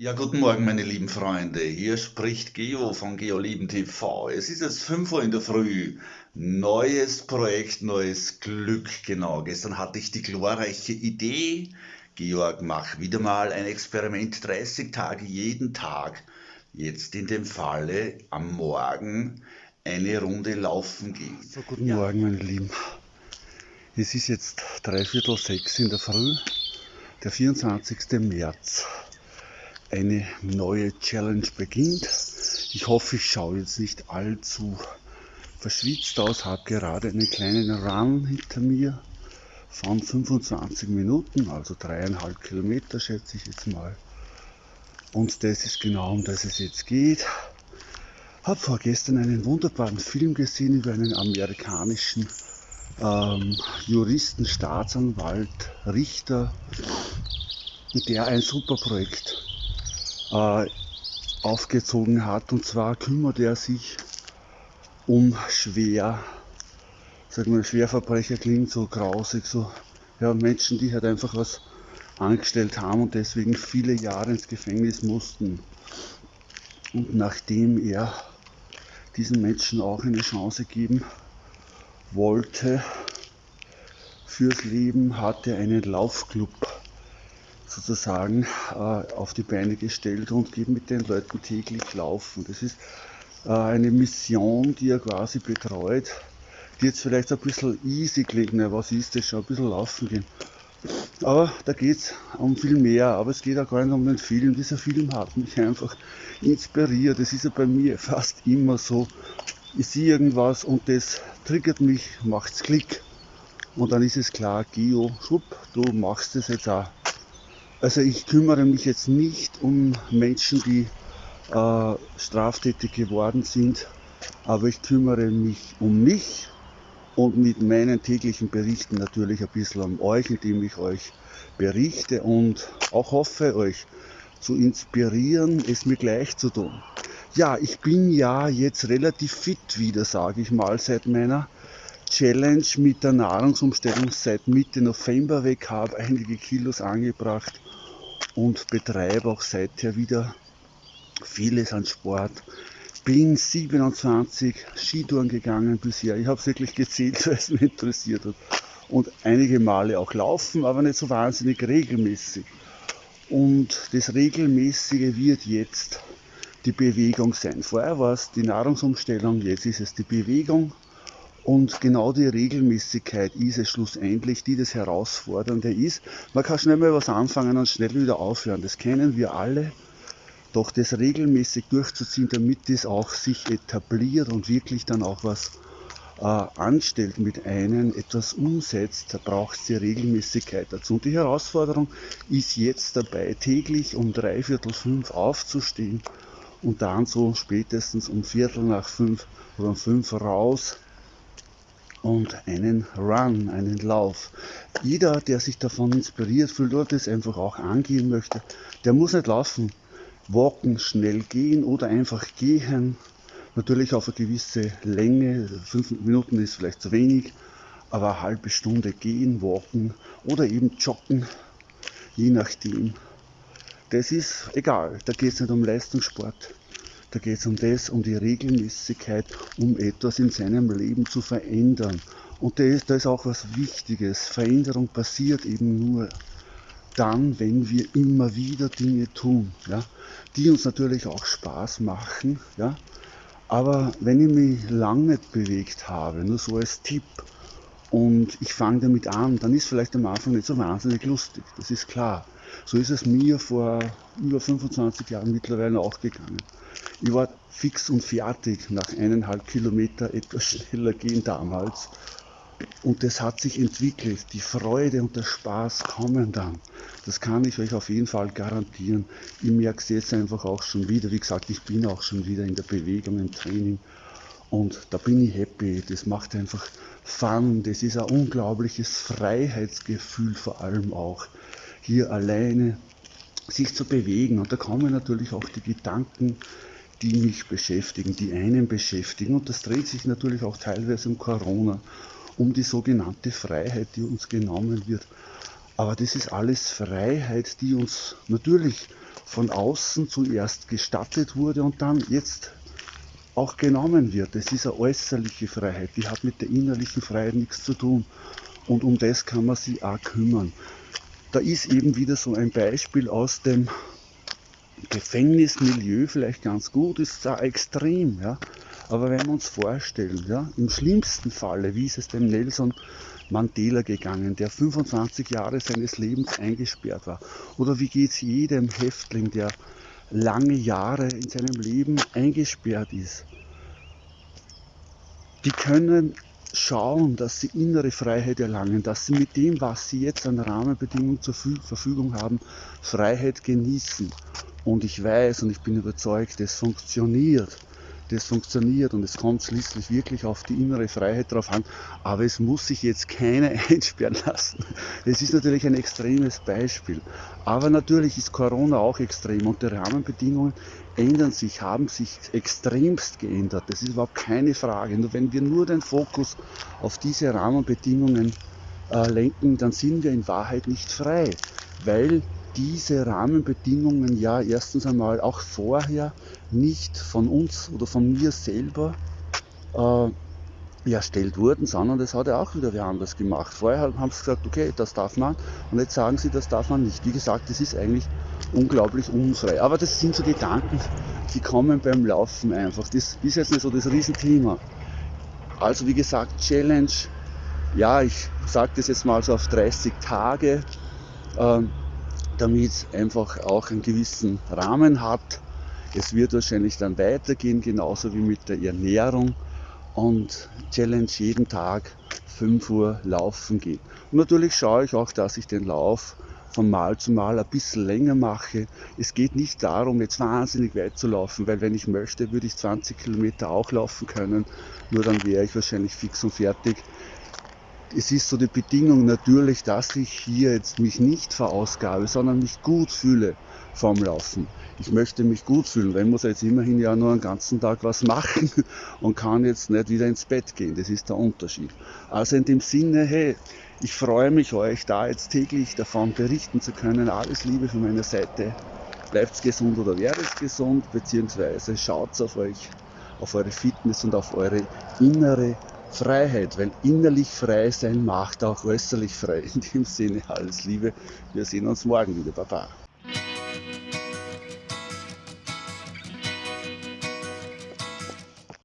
Ja, guten Morgen, meine lieben Freunde. Hier spricht Geo von GeoLieben TV. Es ist jetzt 5 Uhr in der Früh. Neues Projekt, neues Glück. Genau. Gestern hatte ich die glorreiche Idee. Georg, mach wieder mal ein Experiment 30 Tage jeden Tag. Jetzt in dem Falle am Morgen eine Runde laufen gehen. So, guten ja. Morgen, meine Lieben. Es ist jetzt dreiviertel sechs in der Früh, der 24. März eine neue Challenge beginnt. Ich hoffe, ich schaue jetzt nicht allzu verschwitzt aus, habe gerade einen kleinen Run hinter mir von 25 Minuten, also dreieinhalb Kilometer schätze ich jetzt mal. Und das ist genau um das es jetzt geht. Habe vorgestern einen wunderbaren Film gesehen über einen amerikanischen ähm, Juristen, Staatsanwalt, Richter, der ein super Projekt äh, aufgezogen hat. Und zwar kümmert er sich um schwer, sagen wir, Schwerverbrecher klingt so grausig, so ja, Menschen, die halt einfach was angestellt haben und deswegen viele Jahre ins Gefängnis mussten. Und nachdem er diesen Menschen auch eine Chance geben wollte fürs Leben, hat er einen Laufclub sozusagen äh, auf die Beine gestellt und geht mit den Leuten täglich laufen. Das ist äh, eine Mission, die er quasi betreut, die jetzt vielleicht ein bisschen easy klingt. Na, was ist das schon? Ein bisschen laufen gehen. Aber da geht es um viel mehr. Aber es geht auch gar nicht um den Film. Dieser Film hat mich einfach inspiriert. Das ist ja bei mir fast immer so. Ich sehe irgendwas und das triggert mich, macht's Klick. Und dann ist es klar, Geo, schwupp, du machst es jetzt auch. Also ich kümmere mich jetzt nicht um Menschen, die äh, straftätig geworden sind, aber ich kümmere mich um mich und mit meinen täglichen Berichten natürlich ein bisschen um euch, indem ich euch berichte und auch hoffe, euch zu inspirieren, es mir gleich zu tun. Ja, ich bin ja jetzt relativ fit wieder, sage ich mal, seit meiner Challenge mit der Nahrungsumstellung seit Mitte November weg habe, einige Kilos angebracht und betreibe auch seither wieder vieles an Sport. Bin 27 Skitouren gegangen bisher. Ich habe es wirklich gezählt, weil es mich interessiert hat. Und einige Male auch laufen, aber nicht so wahnsinnig regelmäßig. Und das Regelmäßige wird jetzt die Bewegung sein. Vorher war es die Nahrungsumstellung, jetzt ist es die Bewegung. Und genau die Regelmäßigkeit ist es schlussendlich, die das Herausfordernde ist. Man kann schnell mal was anfangen und schnell wieder aufhören. Das kennen wir alle. Doch das regelmäßig durchzuziehen, damit es auch sich etabliert und wirklich dann auch was äh, anstellt mit einem, etwas umsetzt, da braucht es die Regelmäßigkeit dazu. Und die Herausforderung ist jetzt dabei, täglich um dreiviertel fünf aufzustehen und dann so spätestens um Viertel nach fünf oder um fünf raus und einen Run, einen Lauf. Jeder, der sich davon inspiriert fühlt oder das einfach auch angehen möchte, der muss nicht laufen, walken, schnell gehen oder einfach gehen. Natürlich auf eine gewisse Länge, fünf Minuten ist vielleicht zu wenig, aber eine halbe Stunde gehen, walken oder eben joggen, je nachdem. Das ist egal, da geht es nicht um Leistungssport. Da geht es um das, um die Regelmäßigkeit, um etwas in seinem Leben zu verändern. Und da ist, da ist auch was Wichtiges. Veränderung passiert eben nur dann, wenn wir immer wieder Dinge tun, ja, die uns natürlich auch Spaß machen. Ja. Aber wenn ich mich lange nicht bewegt habe, nur so als Tipp, und ich fange damit an, dann ist vielleicht am Anfang nicht so wahnsinnig lustig, das ist klar. So ist es mir vor über 25 Jahren mittlerweile auch gegangen. Ich war fix und fertig nach eineinhalb Kilometer etwas schneller gehen damals. Und das hat sich entwickelt. Die Freude und der Spaß kommen dann. Das kann ich euch auf jeden Fall garantieren. Ich merke es jetzt einfach auch schon wieder. Wie gesagt, ich bin auch schon wieder in der Bewegung, im Training. Und da bin ich happy. Das macht einfach Fun. Das ist ein unglaubliches Freiheitsgefühl vor allem auch. Hier alleine sich zu bewegen. Und da kommen natürlich auch die Gedanken, die mich beschäftigen, die einen beschäftigen. Und das dreht sich natürlich auch teilweise um Corona, um die sogenannte Freiheit, die uns genommen wird. Aber das ist alles Freiheit, die uns natürlich von außen zuerst gestattet wurde und dann jetzt auch genommen wird. Das ist eine äußerliche Freiheit, die hat mit der innerlichen Freiheit nichts zu tun. Und um das kann man sich auch kümmern. Da ist eben wieder so ein Beispiel aus dem Gefängnismilieu vielleicht ganz gut, ist zwar extrem, ja, aber wenn wir uns vorstellen, ja, im schlimmsten Falle, wie ist es dem Nelson Mandela gegangen, der 25 Jahre seines Lebens eingesperrt war, oder wie geht es jedem Häftling, der lange Jahre in seinem Leben eingesperrt ist. Die können schauen, dass sie innere Freiheit erlangen, dass sie mit dem, was sie jetzt an Rahmenbedingungen zur Verfügung haben, Freiheit genießen. Und ich weiß und ich bin überzeugt, es funktioniert das funktioniert und es kommt schließlich wirklich auf die innere Freiheit drauf an, aber es muss sich jetzt keiner einsperren lassen. Es ist natürlich ein extremes Beispiel, aber natürlich ist Corona auch extrem und die Rahmenbedingungen ändern sich, haben sich extremst geändert. Das ist überhaupt keine Frage. Nur wenn wir nur den Fokus auf diese Rahmenbedingungen äh, lenken, dann sind wir in Wahrheit nicht frei, weil diese Rahmenbedingungen ja erstens einmal auch vorher nicht von uns oder von mir selber äh, erstellt wurden, sondern das hat er auch wieder wer anders gemacht. Vorher haben sie gesagt, okay, das darf man und jetzt sagen sie, das darf man nicht. Wie gesagt, das ist eigentlich unglaublich unfrei. Aber das sind so Gedanken, die kommen beim Laufen einfach. Das ist jetzt nicht so das Riesenthema. Also wie gesagt, Challenge, ja, ich sage das jetzt mal so auf 30 Tage. Ähm, damit einfach auch einen gewissen Rahmen hat. Es wird wahrscheinlich dann weitergehen, genauso wie mit der Ernährung und Challenge jeden Tag 5 Uhr laufen gehen. Und natürlich schaue ich auch, dass ich den Lauf von Mal zu Mal ein bisschen länger mache. Es geht nicht darum, jetzt wahnsinnig weit zu laufen, weil wenn ich möchte, würde ich 20 Kilometer auch laufen können. Nur dann wäre ich wahrscheinlich fix und fertig es ist so die Bedingung natürlich, dass ich hier jetzt mich nicht verausgabe, sondern mich gut fühle vorm Laufen. Ich möchte mich gut fühlen, weil ich muss jetzt immerhin ja nur einen ganzen Tag was machen und kann jetzt nicht wieder ins Bett gehen. Das ist der Unterschied. Also in dem Sinne, hey, ich freue mich, euch da jetzt täglich davon berichten zu können. Alles Liebe von meiner Seite. Bleibt gesund oder werdet gesund, beziehungsweise schaut auf euch, auf eure Fitness und auf eure innere Freiheit, weil innerlich frei sein macht auch äußerlich frei. In dem Sinne alles Liebe. Wir sehen uns morgen wieder. Baba.